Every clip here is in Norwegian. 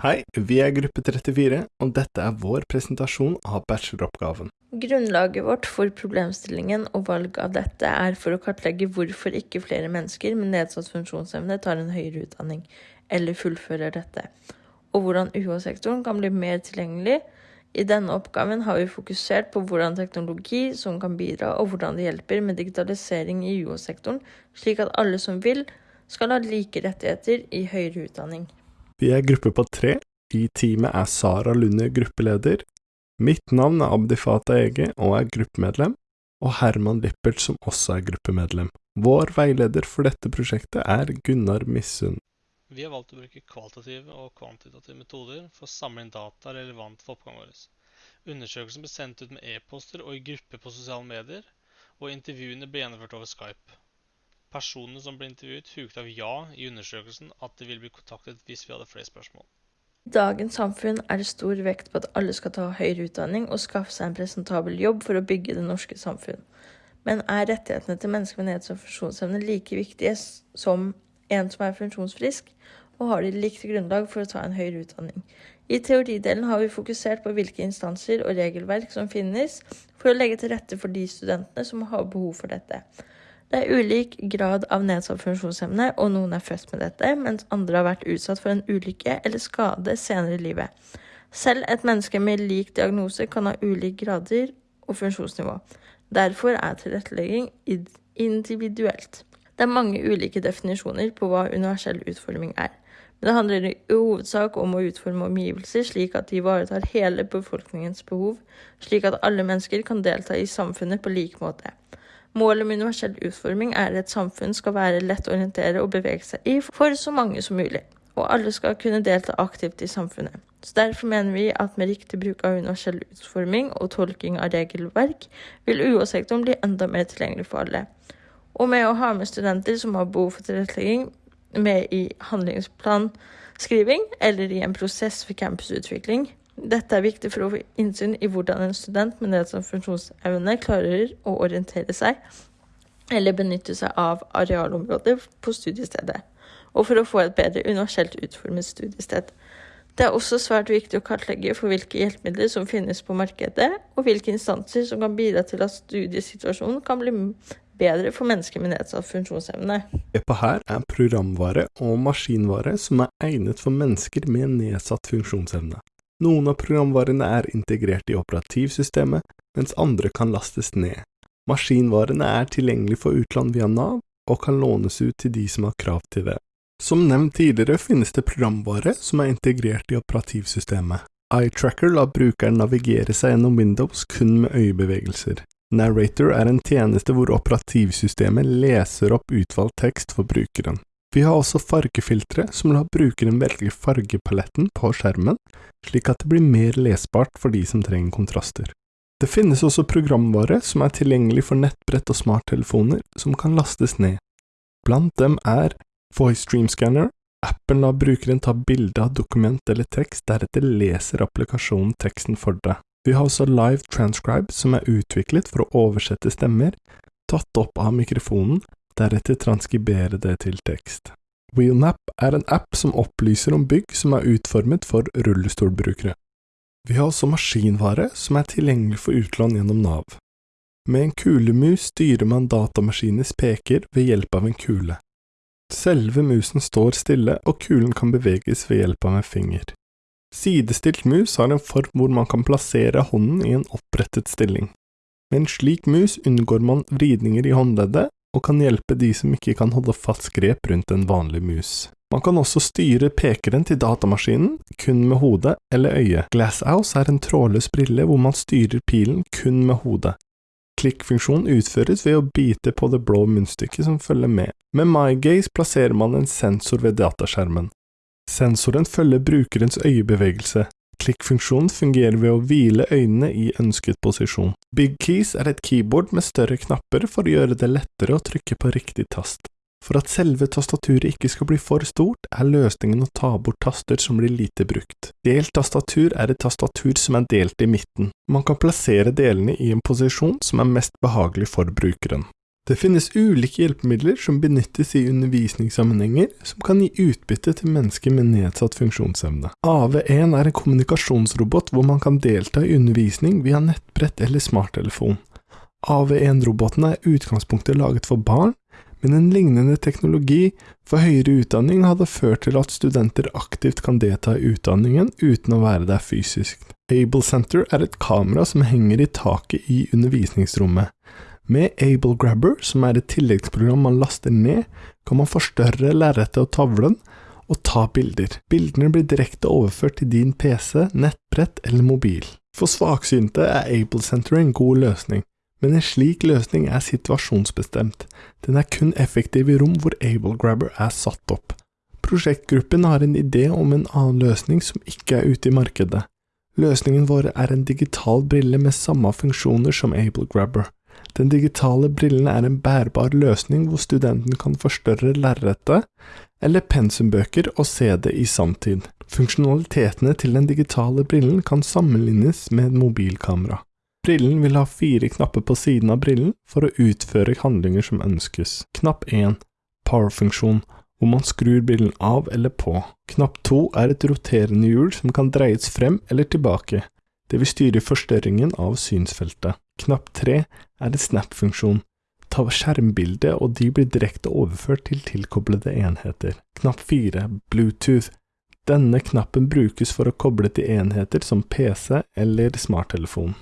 Hei, vi er gruppe 34, og dette er vår presentasjon av bacheloroppgaven. Grunnlaget vårt for problemstillingen og valg av dette er for å kartlegge hvorfor ikke flere mennesker med nedsatt funksjonsevne tar en høyere utdanning, eller fullfører dette, og hvordan UH-sektoren kan bli mer tilgjengelig. I denne oppgaven har vi fokusert på hvordan teknologi som kan bidra, og hvordan det hjelper med digitalisering i UH-sektoren, slik at alle som vil, skal ha like rettigheter i høyere utdanning. Vi er gruppe på tre. I teamet er Sara Lunde gruppeleder. Mitt navn er Abdifata Ege og er gruppemedlem, og Herman Lippert som også er gruppemedlem. Vår veileder for dette prosjektet er Gunnar Missund. Vi har valgt å bruke kvalitative og kvantitative metoder for å samle inn data relevant for oppgaven vår. Undersøkelsen ble sendt ut med e-poster og i grupper på sosiale medier, og intervjuene ble gjennomført over Skype. Personene som ble intervjuet, huket av ja i undersøkelsen at de ville bli kontaktet hvis vi hadde flere spørsmål. I dagens samfunn er det stor vekt på at alle skal ta høyere utdanning og skaffe seg en presentabel jobb for å bygge det norske samfunn. Men er rettighetene til mennesker med nedsatt funksjonsevne like viktige som en som er funksjonsfrisk, og har de likt grunnlag for å ta en høyere utdanning? I teoridelen har vi fokusert på hvilke instanser og regelverk som finnes for å legge til rette for de studentene som har behov for dette. Det er ulik grad av nedsatt funksjonsevne, og noen er født med dette, mens andre har vært utsatt for en ulykke eller skade senere i livet. Selv et menneske med lik diagnose kan ha ulike grader og funksjonsnivå. Derfor er tilrettelegging individuelt. Det er mange ulike definisjoner på hva universell utforming er. Men det handler i hovedsak om å utforme omgivelser slik at de ivaretar hele befolkningens behov, slik at alle mennesker kan delta i samfunnet på lik måte. Målet med universell utforming er at et samfunn skal være lett å orientere og bevege seg i for så mange som mulig, og alle skal kunne delta aktivt i samfunnet. Så Derfor mener vi at med riktig bruk av universell utforming og tolking av regelverk, vil UH-sektoren bli enda mer tilgjengelig for alle. Og med å ha med studenter som har behov for tilrettelegging, med i handlingsplanskriving eller i en prosess for campusutvikling, dette er viktig for å få innsyn i hvordan en student med nedsatt funksjonsevne klarer å orientere seg eller benytte seg av arealområdet på studiestedet, og for å få et bedre universelt utformet studiested. Det er også svært viktig å kartlegge for hvilke hjelpemidler som finnes på markedet, og hvilke instanser som kan bidra til at studiesituasjonen kan bli bedre for mennesker med nedsatt funksjonsevne. EPA her er programvare og maskinvare som er egnet for mennesker med nedsatt funksjonsevne. Noen av programvarene er integrert i operativsystemet, mens andre kan lastes ned. Maskinvarene er tilgjengelig for utland via Nav, og kan lånes ut til de som har krav til det. Som nevnt tidligere finnes det programvare som er integrert i operativsystemet. EyeTracker lar brukeren navigere seg gjennom Windows kun med øyebevegelser. Narrator er en tjeneste hvor operativsystemet leser opp utvalgt tekst for brukeren. Vi har også fargefiltre som lar brukeren velge fargepaletten på skjermen, slik at det blir mer lesbart for de som trenger kontraster. Det finnes også programvare som er tilgjengelig for nettbrett og smarttelefoner som kan lastes ned. Blant dem er Voice Dream Scanner. Appen lar brukeren ta bilde av dokument eller tekst, deretter leser applikasjonen teksten for deg. Vi har også Live Transcribe, som er utviklet for å oversette stemmer, tatt opp av mikrofonen, deretter transkribere det til tekst. Wheelmap er en app som opplyser om bygg som er utformet for rullestolbrukere. Vi har også maskinvare som er tilgjengelig for utlån gjennom Nav. Med en kulemus styrer man datamaskinens peker ved hjelp av en kule. Selve musen står stille, og kulen kan beveges ved hjelp av en finger. Sidestilt mus har en form hvor man kan plassere hånden i en opprettet stilling. Med en slik mus unngår man vridninger i håndleddet, og kan hjelpe de som ikke kan holde fast grep rundt en vanlig mus. Man kan også styre pekeren til datamaskinen kun med hodet eller øyet. Glasshouse er en trådløs brille hvor man styrer pilen kun med hodet. Klikkfunksjonen utføres ved å bite på det blå munnstykket som følger med. Med MyGaze plasserer man en sensor ved dataskjermen. Sensoren følger brukerens øyebevegelse, Klikkfunksjonen fungerer ved å hvile øynene i ønsket posisjon. Big Keys er et keyboard med større knapper for å gjøre det lettere å trykke på riktig tast. For at selve tastaturet ikke skal bli for stort, er løsningen å ta bort taster som blir lite brukt. Delt tastatur er et tastatur som er delt i midten. Man kan plassere delene i en posisjon som er mest behagelig for brukeren. Det finnes ulike hjelpemidler som benyttes i undervisningssammenhenger som kan gi utbytte til mennesker med nedsatt funksjonsevne. AV1 er en kommunikasjonsrobot hvor man kan delta i undervisning via nettbrett eller smarttelefon. AV1-robotene er utgangspunktet laget for barn, men en lignende teknologi for høyere utdanning hadde ført til at studenter aktivt kan delta i utdanningen uten å være der fysisk. Able Center er et kamera som henger i taket i undervisningsrommet. Med Able Grabber, som er et tilleggsprogram man laster ned, kan man forstørre lerretet og tavlen og ta bilder. Bildene blir direkte overført til din PC, nettbrett eller mobil. For svaksynte er Able Center en god løsning men en slik løsning er situasjonsbestemt, den er kun effektiv i rom hvor AbleGrabber er satt opp. Prosjektgruppen har en idé om en annen løsning som ikke er ute i markedet. Løsningen vår er en digital brille med samme funksjoner som AbleGrabber. Den digitale brillen er en bærbar løsning hvor studenten kan forstørre lerretet eller pensumbøker og se det i sanntid. Funksjonalitetene til den digitale brillen kan sammenlignes med et mobilkamera. Brillen vil ha fire knapper på siden av brillen for å utføre handlinger som ønskes. Knapp 1 Power-funksjon, hvor man skrur brillen av eller på. Knapp 2 er et roterende hjul som kan dreies frem eller tilbake. Det vil styre forstørringen av synsfeltet. Knapp 3 er en snap-funksjon. Ta skjermbilde, og de blir direkte overført til tilkoblede enheter. Knapp 4 Bluetooth. Denne knappen brukes for å koble til enheter som PC eller smarttelefon.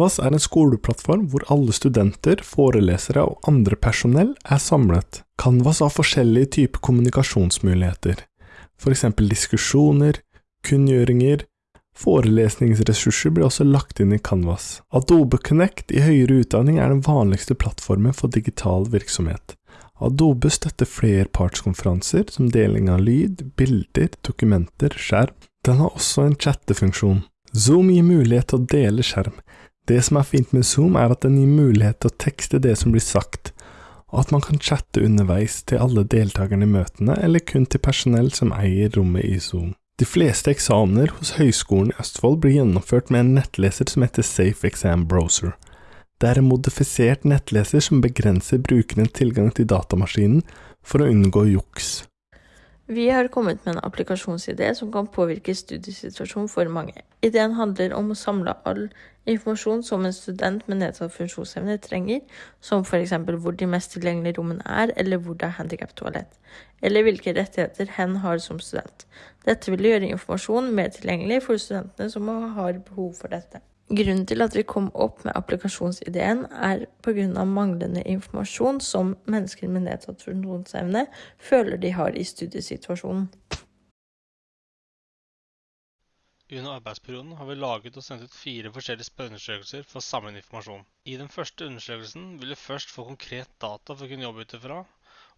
VAS er en skoleplattform hvor alle studenter, forelesere og andre personell er samlet. Canvas har forskjellige typer kommunikasjonsmuligheter, eksempel diskusjoner, kunngjøringer, forelesningsressurser blir også lagt inn i Canvas. Adobe Connect i høyere utdanning er den vanligste plattformen for digital virksomhet. Adobe støtter flerpartskonferanser som deling av lyd, bilder, dokumenter, skjerm. Den har også en chattefunksjon. Zoom gir mulighet til å dele skjerm, det som er fint med Zoom, er at den gir mulighet til å tekste det som blir sagt, og at man kan chatte underveis til alle deltakerne i møtene, eller kun til personell som eier rommet i Zoom. De fleste eksamener hos Høgskolen i Østfold blir gjennomført med en nettleser som heter Safe Exam Browser. Det er en modifisert nettleser som begrenser brukerens tilgang til datamaskinen for å unngå juks. Vi har kommet med en applikasjonsidé som kan påvirke studiesituasjonen for mange. Ideen handler om å samle all informasjon som en student med nedsatt funksjonsevne trenger, som f.eks. hvor de mest tilgjengelige rommene er, eller hvor det er handikaptoalett, eller hvilke rettigheter hen har som student. Dette vil gjøre informasjonen mer tilgjengelig for studentene som har behov for dette. Grunnen til at vi kom opp med applikasjonsideen, er pga. manglende informasjon som mennesker med nedsatt funksjonsevne føler de har i studiesituasjonen. Under arbeidsperioden har vi laget og sendt ut fire forskjellige spørreundersøkelser for å samle inn informasjon. I den første undersøkelsen vil vi først få konkret data for å kunne jobbe ut ifra,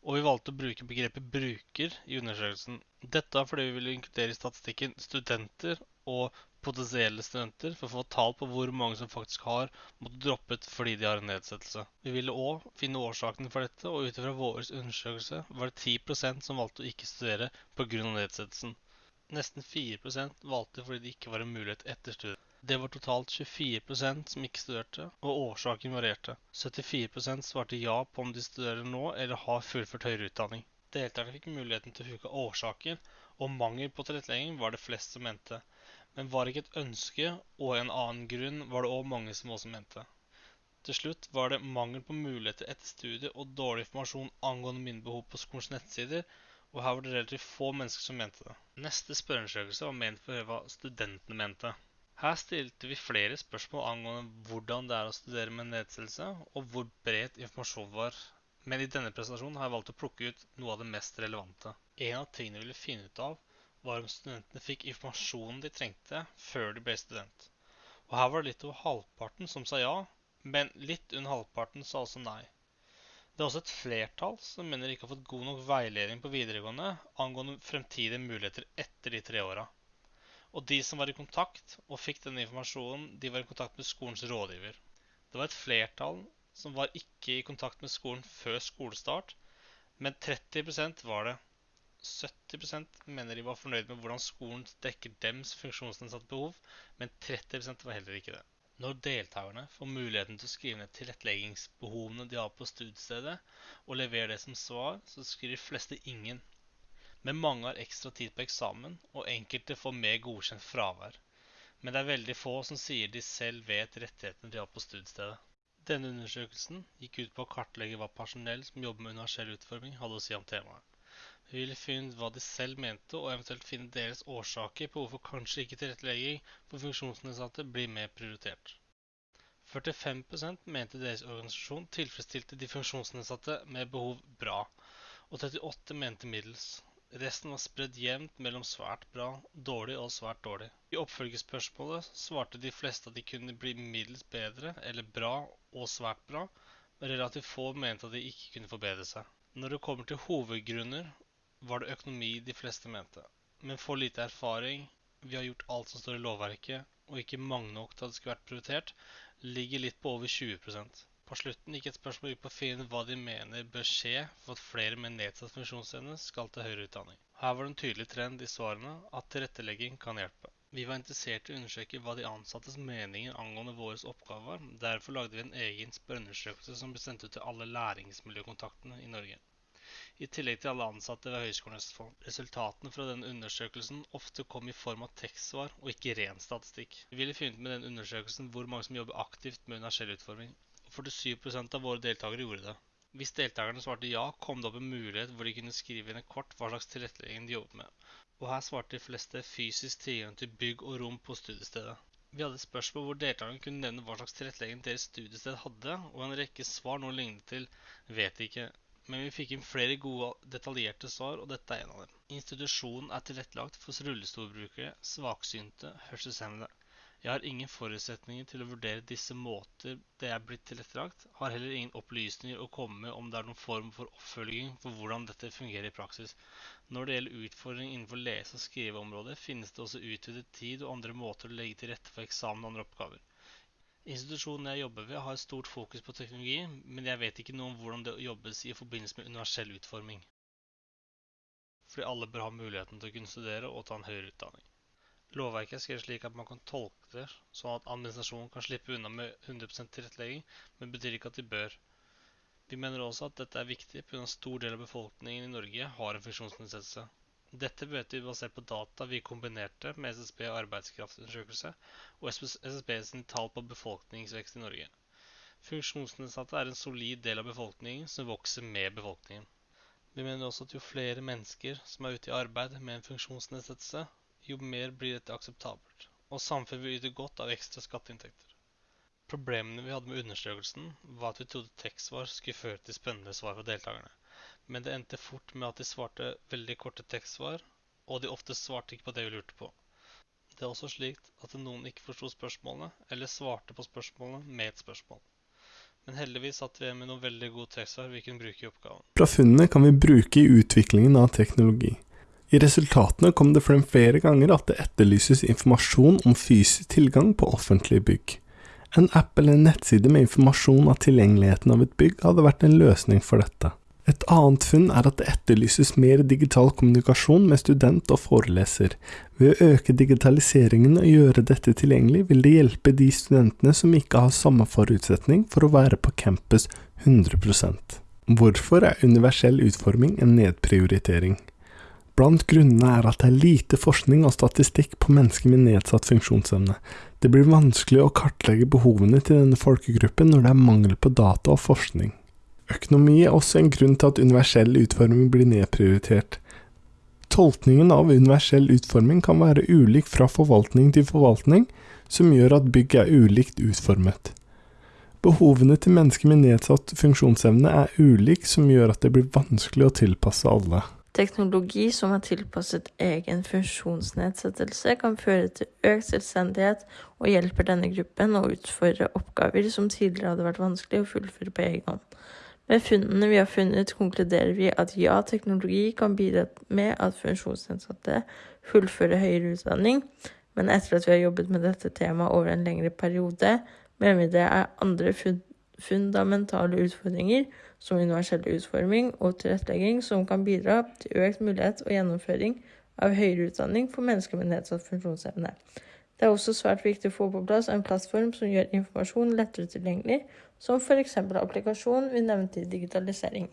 og vi valgte å bruke begrepet 'bruker' i undersøkelsen. Dette er fordi vi ville inkludere i statistikken studenter og potensielle studenter for å få tall på hvor mange som faktisk har måttet droppe ut fordi de har en nedsettelse. Vi ville òg finne årsakene for dette, og ut ifra vår undersøkelse var det 10% som valgte å ikke studere pga. nedsettelsen. Nesten 4% valgte fordi det ikke var en mulighet etter studiet. Det var totalt 24% som ikke studerte, og årsaken varierte. 74% svarte ja på om de studerer nå eller har fullført høyere utdanning. Deltakerne fikk muligheten til å huke årsaker, og mangel på tilrettelegging var det flest som mente. Men var ikke et ønske og en annen grunn, var det òg mange som også mente. Til slutt var det mangel på muligheter etter studiet og dårlig informasjon angående mine behov på skolens nettsider, og her var det relativt få mennesker som mente det. Neste spørreundersøkelse var ment for å høre hva studentene mente. Her stilte vi flere spørsmål angående hvordan det er å studere med nedsettelse, og hvor bredt informasjon var. Men i denne presentasjonen har jeg valgt å plukke ut noe av det mest relevante. En av tingene vi ville finne ut av, var om studentene fikk informasjonen de trengte før de ble student. Og her var det litt over halvparten som sa ja, men litt under halvparten sa også nei. Det er også et flertall som mener de ikke har fått god nok veiledning på videregående angående fremtidige muligheter etter de tre åra. Og de som var i kontakt og fikk denne informasjonen, de var i kontakt med skolens rådgiver. Det var et flertall som var ikke i kontakt med skolen før skolestart, men 30% var det. 70% mener de var fornøyd med hvordan skolen dekker dems funksjonsnedsatte behov, men 30% var heller ikke det. Når deltakerne får muligheten til å skrive ned tilretteleggingsbehovene de har på studiestedet, og levere det som svar, så skriver de fleste ingen. Men mange har ekstra tid på eksamen, og enkelte får mer godkjent fravær. Men det er veldig få som sier de selv vet rettighetene de har på studiestedet. Denne undersøkelsen gikk ut på å kartlegge hva personell som jobber med universell utforming, hadde å si om temaet. Vi ville finne hva de selv mente, og eventuelt finne deres årsaker på hvorfor kanskje ikke tilrettelegging for funksjonsnedsatte blir mer prioritert. 45% mente deres organisasjon tilfredsstilte de funksjonsnedsatte med behov bra, og 38 mente middels. Resten var spredd jevnt mellom svært bra, dårlig og svært dårlig. I oppfølgingsspørsmålet svarte de fleste at de kunne bli middels bedre eller bra og svært bra, men relativt få mente at de ikke kunne forbedre seg. Når det kommer til hovedgrunner, var det økonomi de fleste mente. Men for lite erfaring, vi har gjort alt som står i lovverket, og ikke mange nok til at det skulle vært prioritert, ligger litt på over 20% på slutten gikk et spørsmål ut på å finne hva de mener bør skje for at flere med nedsatt funksjonsevne skal til høyere utdanning. Her var det en tydelig trend i svarene at tilrettelegging kan hjelpe. Vi var interessert i å undersøke hva de ansattes meninger angående våre oppgaver var. Derfor lagde vi en egen spørreundersøkelse som ble sendt ut til alle læringsmiljøkontaktene i Norge i tillegg til alle ansatte ved Høgskolen Østfold. Resultatene fra denne undersøkelsen ofte kom i form av tekstsvar og ikke ren statistikk. Vi ville funnet med den undersøkelsen hvor mange som jobber aktivt med universell utforming. 47% av våre deltakere gjorde det. Hvis deltakerne svarte ja, kom det opp en mulighet hvor de kunne skrive inn et kort hva slags tilrettelegging de jobbet med. Og her svarte de fleste fysisk tilgang til bygg og rom på studiestedet. Vi hadde et spørsmål hvor deltakerne kunne nevne hva slags tilrettelegging deres studiested hadde, og en rekke svar noe lignet til 'vet ikke', men vi fikk inn flere gode, detaljerte svar, og dette er en av dem. Institusjonen er tilrettelagt for rullestolbrukere, svaksynte, hørselshemmede. Jeg har ingen forutsetninger til å vurdere disse måter det er blitt tilrettelagt, har heller ingen opplysninger å komme med om det er noen form for oppfølging for hvordan dette fungerer i praksis. Når det gjelder utfordringer innenfor lese- og skriveområdet, finnes det også utvidet tid og andre måter å legge til rette for eksamen og andre oppgaver. Institusjonen jeg jobber ved har stort fokus på teknologi, men jeg vet ikke noe om hvordan det jobbes i forbindelse med universell utforming. Fordi alle bør ha muligheten til å kunne studere og ta en høyere utdanning. Lovverket er skrevet slik at man kan tolke det sånn at administrasjonen kan slippe unna med 100 tilrettelegging, men betyr ikke at de bør. Vi mener også at dette er viktig pga. stor del av befolkningen i Norge har en funksjonsnedsettelse. Dette vet vi basert på data vi kombinerte med SSB arbeidskraftundersøkelse og SSB sin tall på befolkningsvekst i Norge. Funksjonsnedsatte er en solid del av befolkningen som vokser med befolkningen. Vi mener også at jo flere mennesker som er ute i arbeid med en funksjonsnedsettelse, jo mer blir dette akseptabelt, og samfunnet vil yte godt av ekstra skatteinntekter. Problemene vi hadde med undersøkelsen, var at vi trodde tekstsvar skulle føre til spennende svar fra deltakerne, men det endte fort med at de svarte veldig korte tekstsvar, og de ofte svarte ikke på det vi lurte på. Det er også slik at noen ikke forsto spørsmålene, eller svarte på spørsmålene med et spørsmål. Men heldigvis satt vi igjen med noen veldig gode tekstsvar vi kunne bruke i oppgaven. Fra funnene kan vi bruke i utviklingen av teknologi. I resultatene kom det frem flere ganger at det etterlyses informasjon om fysisk tilgang på offentlige bygg. En app eller en nettside med informasjon av tilgjengeligheten av et bygg hadde vært en løsning for dette. Et annet funn er at det etterlyses mer digital kommunikasjon med student og foreleser. Ved å øke digitaliseringen og gjøre dette tilgjengelig, vil det hjelpe de studentene som ikke har samme forutsetning for å være på campus 100% Hvorfor er universell utforming en nedprioritering? Blant grunnene er at det er lite forskning og statistikk på mennesker med nedsatt funksjonsevne. Det blir vanskelig å kartlegge behovene til denne folkegruppen når det er mangel på data og forskning. Økonomi er også en grunn til at universell utforming blir nedprioritert. Tolkningen av universell utforming kan være ulik fra forvaltning til forvaltning, som gjør at bygg er ulikt utformet. Behovene til mennesker med nedsatt funksjonsevne er ulik, som gjør at det blir vanskelig å tilpasse alle. Teknologi som er tilpasset egen funksjonsnedsettelse, kan føre til økt selvstendighet og hjelper denne gruppen å utføre oppgaver som tidligere hadde vært vanskelig å fullføre på egen hånd. Med funnene vi har funnet, konkluderer vi at ja, teknologi kan bidra med at funksjonsnedsatte fullfører høyere utdanning, men etter at vi har jobbet med dette temaet over en lengre periode, mener vi det er andre fundamentale utfordringer som universell utforming og tilrettelegging som kan bidra til økt mulighet og gjennomføring av høyere utdanning for mennesker med nedsatt funksjonsevne. Det er også svært viktig å få på plass en plattform som gjør informasjon lettere tilgjengelig, som f.eks. applikasjonen vi nevnte i digitalisering.